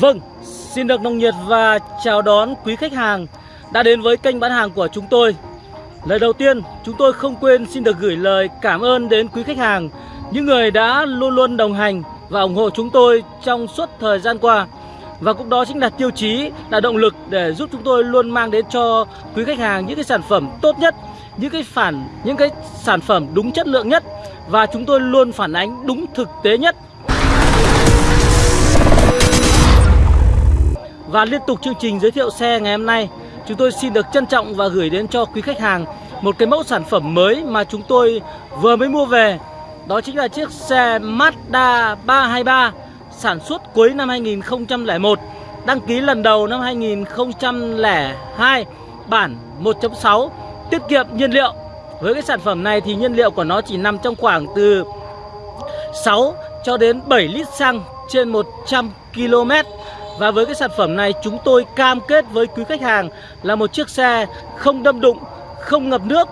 Vâng, xin được nồng nhiệt và chào đón quý khách hàng đã đến với kênh bán hàng của chúng tôi. Lời đầu tiên, chúng tôi không quên xin được gửi lời cảm ơn đến quý khách hàng, những người đã luôn luôn đồng hành và ủng hộ chúng tôi trong suốt thời gian qua. Và cũng đó chính là tiêu chí, là động lực để giúp chúng tôi luôn mang đến cho quý khách hàng những cái sản phẩm tốt nhất, những cái phản những cái sản phẩm đúng chất lượng nhất và chúng tôi luôn phản ánh đúng thực tế nhất Và liên tục chương trình giới thiệu xe ngày hôm nay. Chúng tôi xin được trân trọng và gửi đến cho quý khách hàng Một cái mẫu sản phẩm mới mà chúng tôi vừa mới mua về. Đó chính là chiếc xe Mazda 323 Sản xuất cuối năm 2001 Đăng ký lần đầu năm 2002 Bản 1.6 Tiết kiệm nhiên liệu. Với cái sản phẩm này thì nhiên liệu của nó chỉ nằm trong khoảng từ 6 cho đến 7 lít xăng trên 100 km và với cái sản phẩm này chúng tôi cam kết với quý khách hàng là một chiếc xe không đâm đụng, không ngập nước,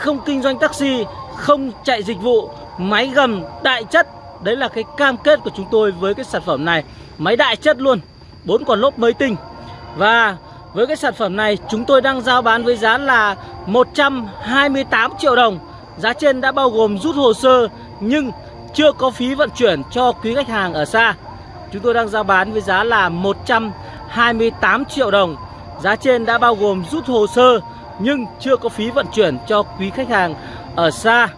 không kinh doanh taxi, không chạy dịch vụ, máy gầm đại chất. Đấy là cái cam kết của chúng tôi với cái sản phẩm này. Máy đại chất luôn, bốn quả lốp mới tinh. Và với cái sản phẩm này chúng tôi đang giao bán với giá là 128 triệu đồng. Giá trên đã bao gồm rút hồ sơ nhưng chưa có phí vận chuyển cho quý khách hàng ở xa. Chúng tôi đang giao bán với giá là 128 triệu đồng. Giá trên đã bao gồm rút hồ sơ Nhưng chưa có phí vận chuyển cho quý khách hàng ở xa.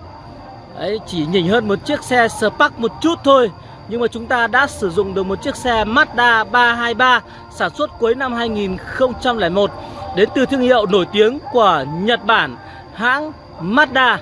Đấy, Chỉ nhỉnh hơn một chiếc xe Spark một chút thôi Nhưng mà chúng ta đã sử dụng được một chiếc xe Mazda 323 Sản xuất cuối năm 2001 Đến từ thương hiệu nổi tiếng của Nhật Bản Hãng Mazda.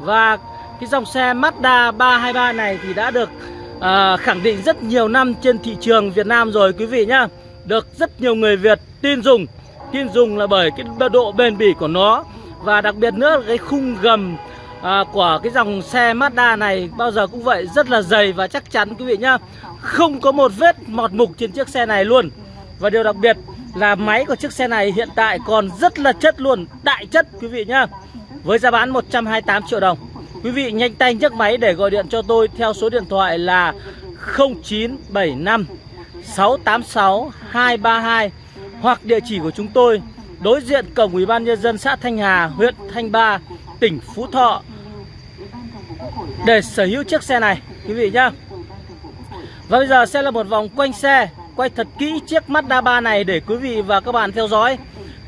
Và cái dòng xe Mazda 323 này thì đã được à, khẳng định rất nhiều năm trên thị trường Việt Nam rồi quý vị nhá. Được rất nhiều người Việt tin dùng. Tin dùng là bởi cái độ bền bỉ của nó. Và đặc biệt nữa là cái khung gầm à, của cái dòng xe Mazda này bao giờ cũng vậy rất là dày và chắc chắn quý vị nhá. Không có một vết mọt mục trên chiếc xe này luôn. Và điều đặc biệt là máy của chiếc xe này hiện tại còn rất là chất luôn Đại chất quý vị nhá. Với giá bán 128 triệu đồng. Quý vị nhanh tay nhấc máy để gọi điện cho tôi theo số điện thoại là 0975 686 232 hoặc địa chỉ của chúng tôi đối diện cổng Ủy ban nhân dân xã Thanh Hà, huyện Thanh Ba, tỉnh Phú Thọ để sở hữu chiếc xe này quý vị nhá. Và bây giờ sẽ là một vòng quanh xe, quay thật kỹ chiếc Mazda 3 này để quý vị và các bạn theo dõi.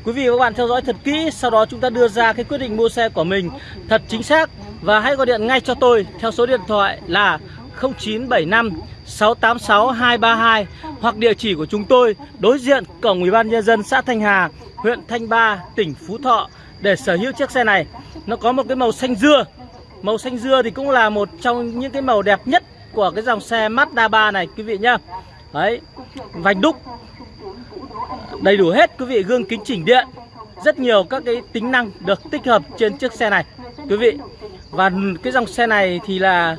Quý vị và các bạn theo dõi thật kỹ, sau đó chúng ta đưa ra cái quyết định mua xe của mình thật chính xác và hãy gọi điện ngay cho tôi theo số điện thoại là 0975 686 232 hoặc địa chỉ của chúng tôi đối diện cổng Ủy ban nhân dân xã Thanh Hà, huyện Thanh Ba, tỉnh Phú Thọ để sở hữu chiếc xe này. Nó có một cái màu xanh dưa. Màu xanh dưa thì cũng là một trong những cái màu đẹp nhất của cái dòng xe Mazda 3 này quý vị nhá. Đấy, vành đúc đầy đủ hết quý vị, gương kính chỉnh điện. Rất nhiều các cái tính năng được tích hợp trên chiếc xe này quý vị. Và cái dòng xe này thì là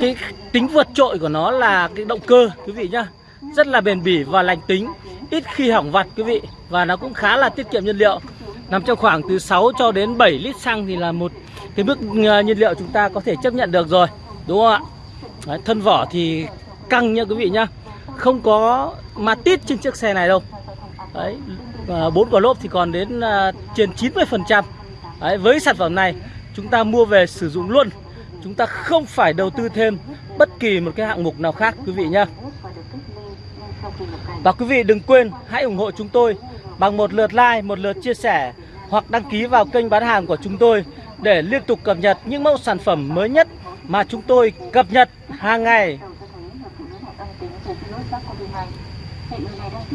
cái tính vượt trội của nó là cái động cơ quý vị nhá. Rất là bền bỉ và lành tính ít khi hỏng vặt quý vị. Và nó cũng khá là tiết kiệm nhiên liệu. Nằm trong khoảng từ 6 cho đến 7 lít xăng thì là một cái mức ờ, nhiên liệu chúng ta có thể chấp nhận được rồi đúng không ạ? Đấy, thân vỏ thì căng nha quý vị nhá. Không có ma tít trên chiếc xe này đâu. Đấy ờ, bốn quả lốp thì còn đến ờ, trên 90 phần trăm. Với sản phẩm này chúng ta mua về sử dụng luôn. Chúng ta không phải đầu tư thêm bất kỳ một cái hạng mục nào khác quý vị nhé và quý vị đừng quên hãy ủng hộ chúng tôi bằng một lượt like, một lượt chia sẻ hoặc đăng ký vào kênh bán hàng của chúng tôi để liên tục cập nhật những mẫu sản phẩm mới nhất mà chúng tôi cập nhật hàng ngày.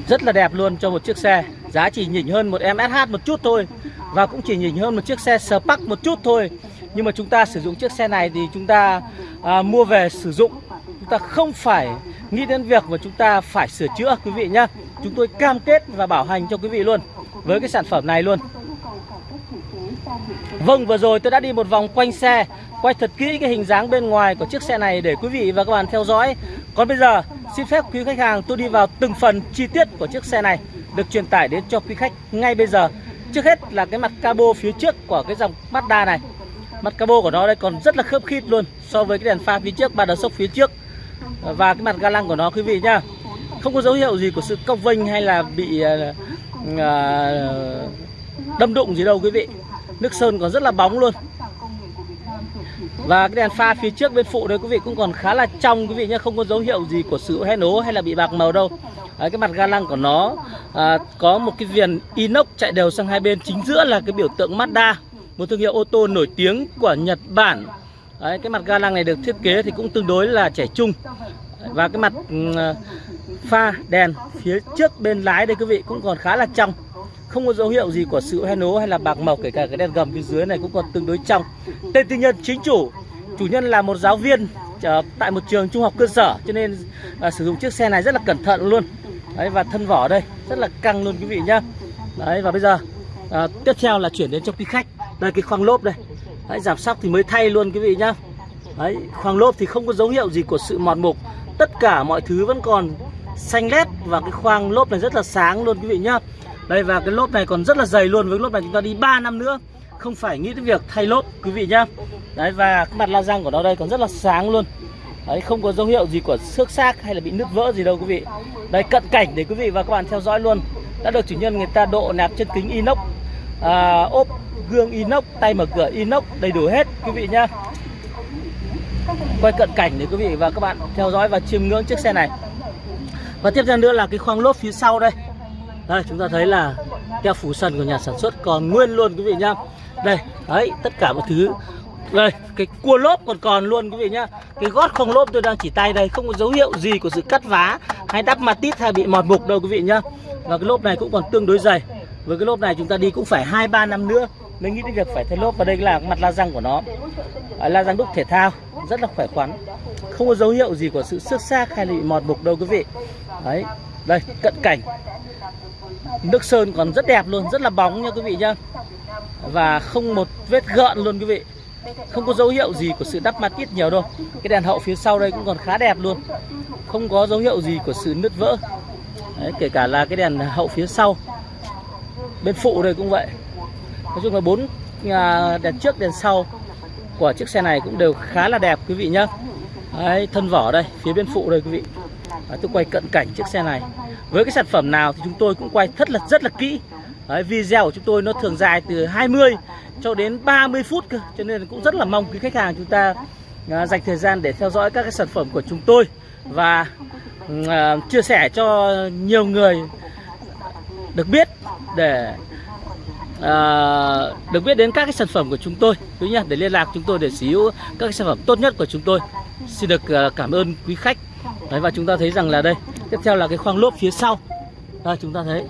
Rất là đẹp luôn cho một chiếc xe, giá chỉ nhỉnh hơn một em SH một chút thôi và cũng chỉ nhỉnh hơn một chiếc xe Spark một chút thôi. Nhưng mà chúng ta sử dụng chiếc xe này thì chúng ta à, mua về sử dụng. Chúng ta không phải nghĩ đến việc mà chúng ta phải sửa chữa quý vị nhá. Chúng tôi cam kết và bảo hành cho quý vị luôn với cái sản phẩm này luôn. Vâng vừa rồi tôi đã đi một vòng quanh xe Quay thật kỹ cái hình dáng bên ngoài của chiếc xe này để quý vị và các bạn theo dõi. Còn bây giờ xin phép quý khách hàng tôi đi vào từng phần chi tiết của chiếc xe này Được truyền tải đến cho quý khách ngay bây giờ. Trước hết là cái mặt cabo phía trước của cái dòng Mazda này. Mặt cabo của nó đây còn rất là khớp khít luôn So với cái đèn pha phía trước, ba đờ sốc phía trước. Và cái mặt ga lăng của nó quý vị nhá không có dấu hiệu gì của sự cong vênh hay là bị uh, đâm đụng gì đâu quý vị. Nước sơn còn rất là bóng luôn. Và cái đèn pha phía trước bên phụ đấy quý vị cũng còn khá là trong quý vị nhé Không có dấu hiệu gì của sự hé nố hay là bị bạc màu đâu đấy, Cái mặt ga lăng của nó à, có một cái viền inox chạy đều sang hai bên. Chính giữa là cái biểu tượng Mazda Một thương hiệu ô tô nổi tiếng của Nhật Bản. Đấy, Cái mặt ga lăng này được thiết kế thì cũng tương đối là trẻ trung. Và cái mặt ừ, à, pha đèn phía trước bên lái đây quý vị cũng còn khá là trong. Không có dấu hiệu gì của sự hoen ố hay là bạc màu kể cả cái đèn gầm phía dưới này cũng còn tương đối trong. Tên tư nhân chính chủ chủ nhân là một giáo viên ờ, tại một trường trung học cơ sở cho nên à, sử dụng chiếc xe này rất là cẩn thận luôn đấy và thân vỏ đây rất là căng luôn quý vị nhá. Đấy và bây giờ à, tiếp theo là chuyển đến cho quý khách. Đây cái khoang lốp đây. Đấy giảm sóc thì mới thay luôn quý vị nhá. Đấy khoang lốp thì không có dấu hiệu gì của sự mòn mục. Tất cả mọi thứ vẫn còn xanh lét và cái khoang lốp này rất là sáng luôn quý vị nhá. Đây và cái lốp này còn rất là dày luôn. Với lốp này chúng ta đi 3 năm nữa không phải nghĩ đến việc thay lốp quý vị nhá. Đấy và cái mặt la răng của nó đây còn rất là sáng luôn đấy không có dấu hiệu gì của xước xác hay là bị nứt vỡ gì đâu quý vị. Đây cận cảnh để quý vị và các bạn theo dõi luôn. Đã được chủ nhân người ta độ nạp chân kính inox à, ốp gương inox tay mở cửa inox đầy đủ hết quý vị nhá. Quay cận cảnh để quý vị và các bạn theo dõi và chiêm ngưỡng chiếc xe này. Và tiếp theo nữa là cái khoang lốp phía sau đây. Đây chúng ta thấy là keo phủ sần của nhà sản xuất còn nguyên luôn quý vị nhá. Đây đấy tất cả mọi thứ đây cái cua lốp còn còn luôn quý vị nhá. Cái gót không lốp tôi đang chỉ tay đây không có dấu hiệu gì của sự cắt vá hay đắp matit hay bị mọt mục đâu quý vị nhá. Và cái lốp này cũng còn tương đối dày. Với cái lốp này chúng ta đi cũng phải hai ba năm nữa mới nghĩ đến việc phải thay lốp. Và đây là mặt la răng của nó. À, la răng đúc thể thao rất là khỏe khoắn. Không có dấu hiệu gì của sự xước xác hay là bị mọt mục đâu quý vị. Đấy đây cận cảnh. Nước sơn còn rất đẹp luôn rất là bóng nha quý vị nhá. Và không một vết gợn luôn quý vị không có dấu hiệu gì của sự đắp mặt ít nhiều đâu. Cái đèn hậu phía sau đây cũng còn khá đẹp luôn. Không có dấu hiệu gì của sự nứt vỡ. Đấy, kể cả là cái đèn hậu phía sau. Bên phụ đây cũng vậy. Nói chung là bốn à, đèn trước đèn sau của chiếc xe này cũng đều khá là đẹp quý vị nhá. Đấy, thân vỏ đây phía bên phụ đây quý vị. Đấy, tôi quay cận cảnh chiếc xe này. Với cái sản phẩm nào thì chúng tôi cũng quay rất là rất là kỹ. Đấy, video của chúng tôi nó thường dài từ 20 cho đến 30 phút cơ cho nên cũng rất là mong quý khách hàng chúng ta à, dành thời gian để theo dõi các cái sản phẩm của chúng tôi và à, chia sẻ cho nhiều người được biết để à, được biết đến các cái sản phẩm của chúng tôi. Quý nhá để liên lạc chúng tôi để sở hữu các cái sản phẩm tốt nhất của chúng tôi. Xin được à, cảm ơn quý khách. Đấy, và chúng ta thấy rằng là đây tiếp theo là cái khoang lốp phía sau. Đây chúng ta thấy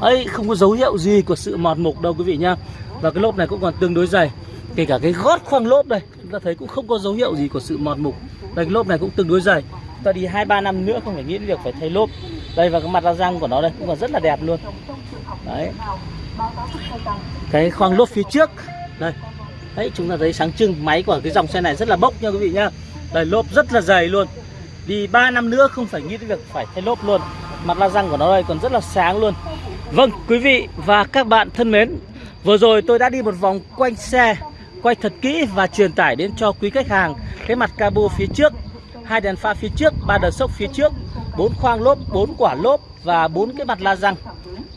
ấy, không có dấu hiệu gì của sự mọt mục đâu quý vị nhá. Và cái lốp này cũng còn tương đối dày. Kể cả cái gót khoang lốp đây, chúng ta thấy cũng không có dấu hiệu gì của sự mọt mục. Đây, cái lốp này cũng tương đối dày. Ta đi hai, ba năm nữa không phải nghĩ đến việc phải thay lốp. Đây, và cái mặt la răng của nó đây cũng còn rất là đẹp luôn. Đấy. Cái khoang lốp phía trước. Đây. Đấy, chúng ta thấy sáng trưng, máy của cái dòng xe này rất là bốc nha quý vị nhá. Đây, lốp rất là dày luôn. Đi 3 năm nữa không phải nghĩ đến việc phải thay lốp luôn. Mặt la răng của nó đây còn rất là sáng luôn. Vâng quý vị và các bạn thân mến Vừa rồi tôi đã đi một vòng quanh xe Quay thật kỹ và truyền tải đến cho quý khách hàng. Cái mặt cabo phía trước hai đèn pha phía trước, ba đợt sốc phía trước bốn khoang lốp, bốn quả lốp và bốn cái mặt la răng.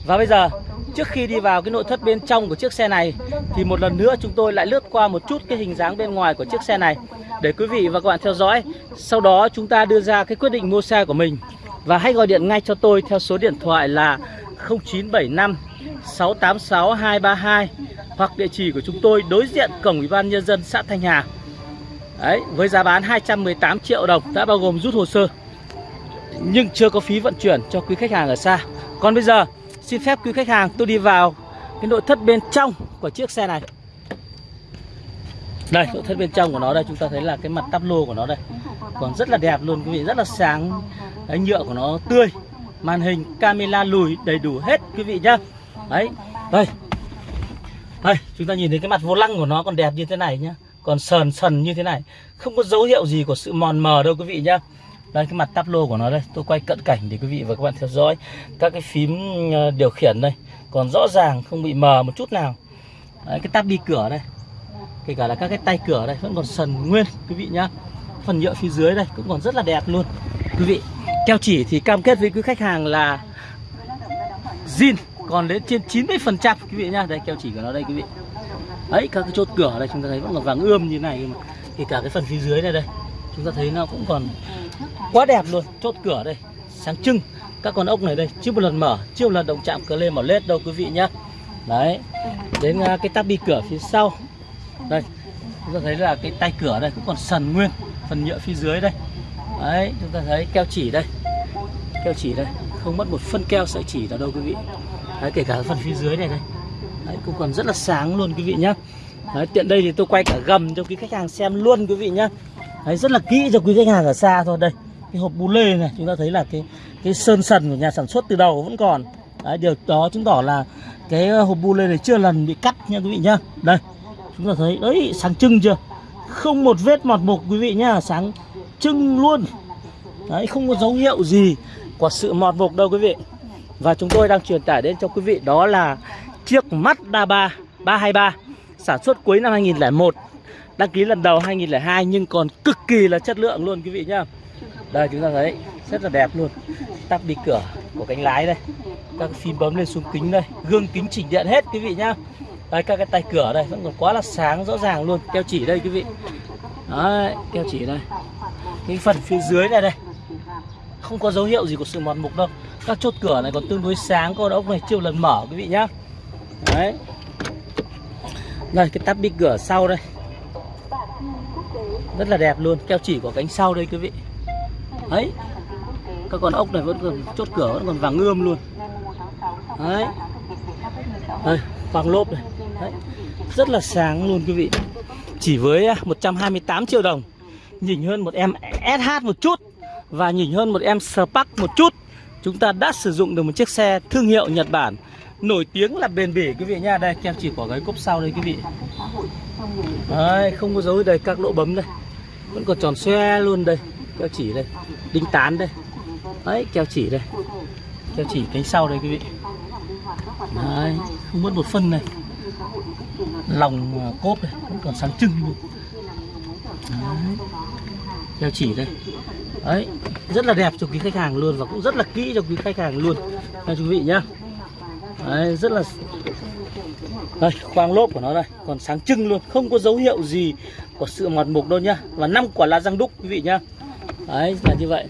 Và bây giờ trước khi đi vào cái nội thất bên trong của chiếc xe này Thì một lần nữa chúng tôi lại lướt qua một chút cái hình dáng bên ngoài của chiếc xe này. Để quý vị và các bạn theo dõi Sau đó chúng ta đưa ra cái quyết định mua xe của mình. Và hãy gọi điện ngay cho tôi theo số điện thoại là 0975 686 232 hoặc địa chỉ của chúng tôi đối diện cổng Ủy ban nhân dân xã Thanh Hà. Đấy, với giá bán 218 triệu đồng đã bao gồm rút hồ sơ. Nhưng chưa có phí vận chuyển cho quý khách hàng ở xa. Còn bây giờ, xin phép quý khách hàng tôi đi vào cái nội thất bên trong của chiếc xe này. Đây, nội thất bên trong của nó đây chúng ta thấy là cái mặt tắp lô của nó đây. Còn rất là đẹp luôn quý vị, rất là sáng. Đấy, nhựa của nó tươi màn hình camera lùi đầy đủ hết quý vị nhá. Đấy đây. Đây chúng ta nhìn thấy cái mặt vô lăng của nó còn đẹp như thế này nhá. Còn sờn sần như thế này. Không có dấu hiệu gì của sự mòn mờ đâu quý vị nhá. Đây cái mặt táp lô của nó đây. Tôi quay cận cảnh để quý vị và các bạn theo dõi. Các cái phím ờ, điều khiển đây. Còn rõ ràng không bị mờ một chút nào. Đấy, cái táp đi cửa đây. Kể cả là các cái tay cửa đây vẫn còn sần nguyên quý vị nhá. Phần nhựa phía dưới đây cũng còn rất là đẹp luôn quý vị keo chỉ thì cam kết với quý khách hàng là zin, còn đến trên 90% quý vị nhá. Đây, keo chỉ của nó đây, quý vị. Đấy, các cái chốt cửa đây chúng ta thấy vẫn còn vàng ươm như này mà thì cả cái phần phía dưới này đây, chúng ta thấy nó cũng còn quá đẹp luôn. Chốt cửa đây, sáng trưng. Các con ốc này đây, chưa một lần mở, chưa một lần động chạm cờ lên mở lết đâu, quý vị nhá. Đấy, đến à, cái tắp bi cửa phía sau. Đây, chúng ta thấy là cái tay cửa đây cũng còn sần nguyên, phần nhựa phía dưới đây. Đấy, chúng ta thấy keo chỉ đây keo chỉ đây. Không mất một phân keo sợi chỉ nào đâu quý vị. Đấy kể cả phần phía dưới này đây. Đấy cũng còn rất là sáng luôn quý vị nhá. Đấy, tiện đây thì tôi quay cả gầm cho quý khách hàng xem luôn quý vị nhá. Đấy rất là kỹ cho quý khách hàng ở xa thôi. Đây cái hộp bu lê này chúng ta thấy là cái cái sơn sần của nhà sản xuất từ đầu vẫn còn. Đấy, điều đó chứng tỏ là cái hộp bu lê này chưa lần bị cắt nha quý vị nhá. Đây chúng ta thấy đấy sáng trưng chưa? Không một vết mọt mục quý vị nhá sáng trưng luôn. Đấy không có dấu hiệu gì của sự mọt mục đâu quý vị? Và chúng tôi đang truyền tải đến cho quý vị, đó là chiếc Mazda 3 323 sản xuất cuối năm 2001 đăng ký lần đầu 2002 nhưng còn cực kỳ là chất lượng luôn quý vị nhá. Đây, chúng ta thấy, rất là đẹp luôn. Tắp đi cửa của cánh lái đây. Các phím bấm lên xuống kính đây. Gương kính chỉnh điện hết quý vị nhá. Đây, các cái tay cửa đây, vẫn còn quá là sáng, rõ ràng luôn. Keo chỉ đây quý vị. Đấy, keo chỉ đây. Cái phần phía dưới này đây không có dấu hiệu gì của sự mòn mục đâu. Các chốt cửa này còn tương đối sáng con ốc này chưa lần mở, quý vị nhá. Đấy. Đây, cái tắp bi cửa sau đây. Rất là đẹp luôn, keo chỉ của cánh sau đây, quý vị. Đấy. Các con ốc này vẫn còn, chốt cửa vẫn còn vàng ươm luôn. Đấy. Đây, vàng lốp này. Đấy. rất là sáng luôn, quý vị. Chỉ với à, 128 triệu đồng, nhìn hơn một em SH một chút và nhỉnh hơn một em Spark một chút chúng ta đã sử dụng được một chiếc xe thương hiệu Nhật Bản nổi tiếng là bền bỉ quý vị nha đây kem chỉ của gáy cốp sau đây quý vị. Đấy, không có dấu đây các lỗ bấm đây. Vẫn còn tròn xoe luôn đây keo chỉ đây đinh tán đây. Đấy keo chỉ đây. Keo chỉ cánh sau đây quý vị. Đấy không mất một phân này. Lòng à, cốp này vẫn còn sáng trưng luôn. Đấy keo chỉ đây đấy, rất là đẹp cho quý khách hàng luôn và cũng rất là kỹ cho quý khách hàng luôn. Nha quý vị nhá. Đấy, rất là đây, khoang lốp của nó đây, còn sáng trưng luôn, không có dấu hiệu gì của sự mọt mục đâu nhá. Và năm quả lá răng đúc, quý vị nhá. Đấy, là như vậy.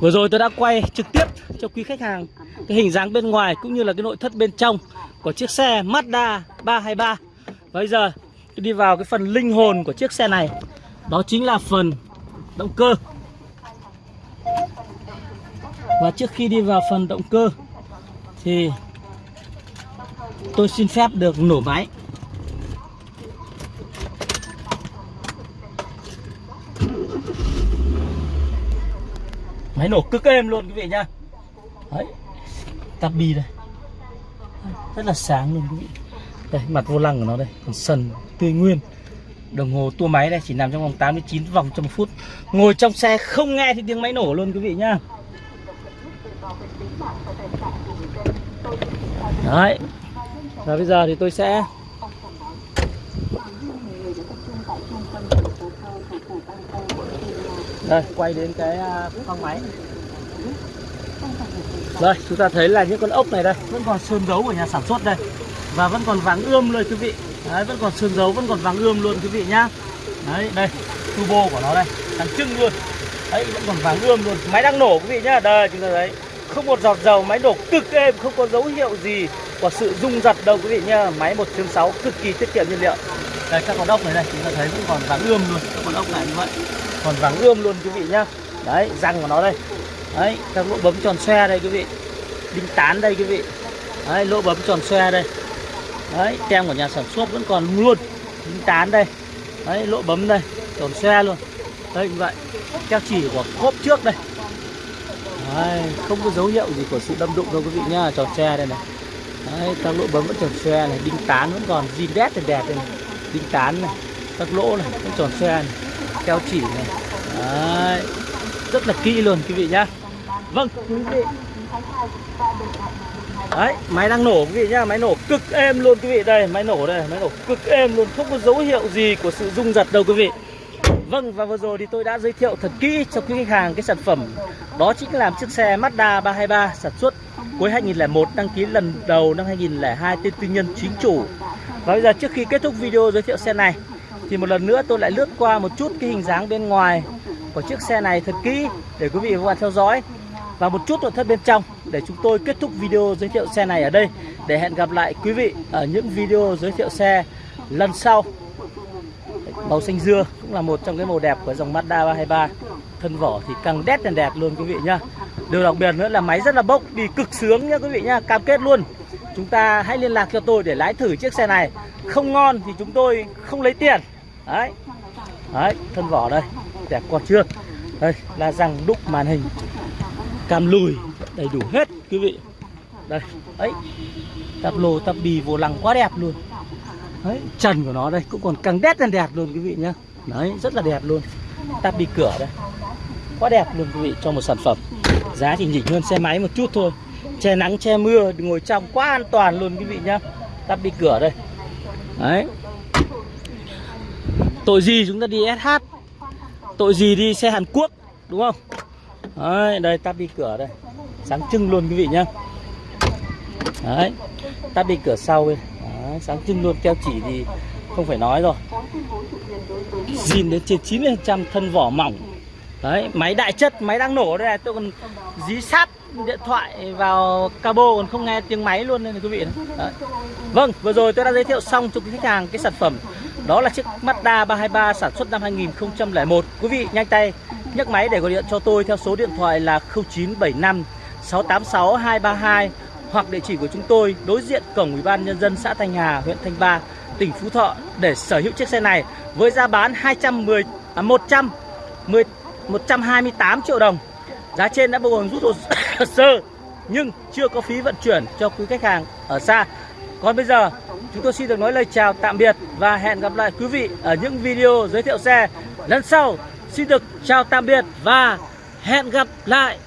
Vừa rồi tôi đã quay trực tiếp cho quý khách hàng cái hình dáng bên ngoài cũng như là cái nội thất bên trong của chiếc xe Mazda 323 bây giờ tôi đi vào cái phần linh hồn của chiếc xe này. Đó chính là phần động cơ và trước khi đi vào phần động cơ, thì tôi xin phép được nổ máy. Máy nổ cực êm luôn, quý vị nhá. Đấy tắp bi đây. Rất là sáng luôn, quý vị. Đây, mặt vô lăng của nó đây, còn sần tươi nguyên. Đồng hồ tua máy đây, chỉ nằm trong vòng 89 vòng trong một phút. Ngồi trong xe không nghe thì tiếng máy nổ luôn, quý vị nhá đấy. Và bây giờ thì tôi sẽ đây, quay đến cái à, phong máy. Đây, chúng ta thấy là những con ốc này đây, vẫn còn sơn dấu của nhà sản xuất đây. Và vẫn còn vàng ươm luôn, quý vị. Đấy, vẫn còn sơn dấu, vẫn còn vàng ươm luôn, quý vị nhá. Đấy, đây turbo của nó đây Đằng trưng luôn. Đấy, vẫn còn vàng ươm luôn. Máy đang nổ, quý vị nhá. Đây, chúng ta thấy không một giọt dầu máy nổ cực êm không có dấu hiệu gì của sự rung giật đâu quý vị nhá. Máy 1.6 cực kỳ tiết kiệm nhiên liệu. Đây các con ốc này đây chúng ta thấy vẫn còn vàng ươm luôn. Các con ốc này như vậy. Còn vàng ươm luôn quý vị nhá. Đấy răng của nó đây. Đấy các lỗ bấm tròn xoe đây quý vị. Đinh tán đây quý vị. Đấy lỗ bấm tròn xoe đây. Đấy tem của nhà sản xuất vẫn còn luôn. Đinh tán đây. Đấy lỗ bấm đây tròn xoe luôn. Đây như vậy. Keo chỉ của cốp trước đây đấy, không có dấu hiệu gì của sự đâm đụng đâu quý vị nhá. Tròn tre đây này. Đấy các lỗ bấm vẫn tròn tre này. Đinh tán vẫn còn zin đét thì đẹp đây này. Đinh tán này các lỗ này vẫn tròn tre, này. Keo chỉ này. Đấy rất là kỹ luôn quý vị nhá. Vâng. Quý vị đấy máy đang nổ quý vị nhá. Máy nổ cực êm luôn quý vị. Đây máy nổ đây máy nổ cực êm luôn. Không có dấu hiệu gì của sự rung giật đâu quý vị. Vâng và vừa rồi thì tôi đã giới thiệu thật kỹ cho quý khách hàng cái sản phẩm. Đó chính là chiếc xe Mazda 323 sản xuất cuối 2001 đăng ký lần đầu năm 2002 tên tư nhân chính chủ. Và bây giờ trước khi kết thúc video giới thiệu xe này, Thì một lần nữa tôi lại lướt qua một chút cái hình dáng bên ngoài của chiếc xe này thật kỹ để quý vị và các bạn theo dõi. Và một chút nội thất bên trong để chúng tôi kết thúc video giới thiệu xe này ở đây. Để hẹn gặp lại quý vị ở những video giới thiệu xe lần sau màu xanh dưa cũng là một trong cái màu đẹp của dòng Mazda 323 thân vỏ thì càng đét càng đẹp luôn quý vị nhá. Điều đặc biệt nữa là máy rất là bốc, đi cực sướng nhá quý vị nhá, cam kết luôn. Chúng ta hãy liên lạc cho tôi để lái thử chiếc xe này. Không ngon thì chúng tôi không lấy tiền. Đấy. Đấy, thân vỏ đây, đẹp còn chưa? Đây là răng đúc màn hình, cam lùi, đầy đủ hết quý vị. Đây, ấy, tắp lô, tắp bì vô lăng quá đẹp luôn đấy trần của nó đây cũng còn càng đét lên đẹp luôn quý vị nhá. Đấy rất là đẹp luôn. Tắp đi cửa đây. Quá đẹp luôn quý vị cho một sản phẩm. Giá thì nhỉnh hơn xe máy một chút thôi. Che nắng che mưa ngồi trong quá an toàn luôn quý vị nhá. Tắp đi cửa đây. Đấy. Tội gì chúng ta đi SH tội gì đi xe Hàn Quốc đúng không? Đấy, đây tắp đi cửa đây. Sáng trưng luôn quý vị nhá. Đấy. Tắp đi cửa sau đây đấy, sáng trưng luôn keo chỉ thì không phải nói rồi. Zin đến trên 90 trăm thân vỏ mỏng. Đấy máy đại chất máy đang nổ đây này tôi còn dí sát điện thoại vào cabo còn không nghe tiếng máy luôn nên là quý vị đấy. vâng vừa rồi tôi đã giới thiệu xong cho quý khách hàng cái sản phẩm. Đó là chiếc Mazda 323 sản xuất năm 2001 Quý vị nhanh tay nhấc máy để gọi điện cho tôi theo số điện thoại là 0975 686 232 hoặc địa chỉ của chúng tôi đối diện cổng Ủy ban nhân dân xã Thanh Hà, huyện Thanh Ba, tỉnh Phú Thọ để sở hữu chiếc xe này với giá bán 210 à, 100 10, 128 triệu đồng. Giá trên đã bao gồm rút hồ sơ nhưng chưa có phí vận chuyển cho quý khách hàng ở xa. Còn bây giờ chúng tôi xin được nói lời chào tạm biệt và hẹn gặp lại quý vị ở những video giới thiệu xe lần sau. Xin được chào tạm biệt và hẹn gặp lại.